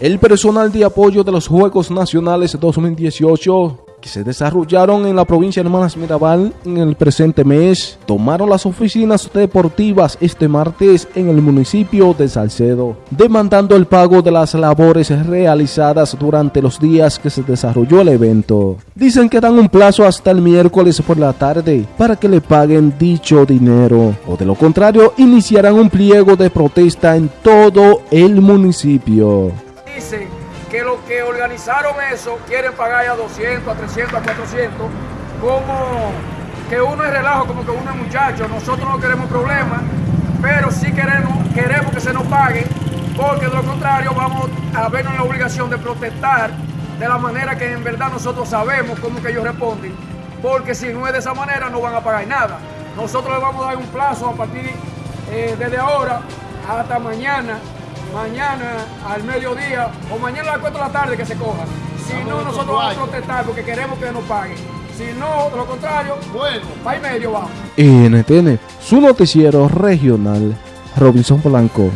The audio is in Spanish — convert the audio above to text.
El personal de apoyo de los Juegos Nacionales 2018 que se desarrollaron en la provincia de Hermanas Mirabal en el presente mes, tomaron las oficinas deportivas este martes en el municipio de Salcedo, demandando el pago de las labores realizadas durante los días que se desarrolló el evento. Dicen que dan un plazo hasta el miércoles por la tarde para que le paguen dicho dinero, o de lo contrario iniciarán un pliego de protesta en todo el municipio que los que organizaron eso quieren pagar ya 200, a 300, a 400, como que uno es relajo, como que uno es muchacho. Nosotros no queremos problemas, pero sí queremos, queremos que se nos pague, porque de lo contrario vamos a vernos la obligación de protestar de la manera que en verdad nosotros sabemos cómo que ellos responden, porque si no es de esa manera no van a pagar nada. Nosotros les vamos a dar un plazo a partir eh, desde ahora hasta mañana mañana al mediodía o mañana a las 4 de la tarde que se cojan. Si no, nosotros vamos a protestar porque queremos que nos paguen. Si no, de lo contrario, bueno, para y medio vamos. NTN, su noticiero regional, Robinson Blanco.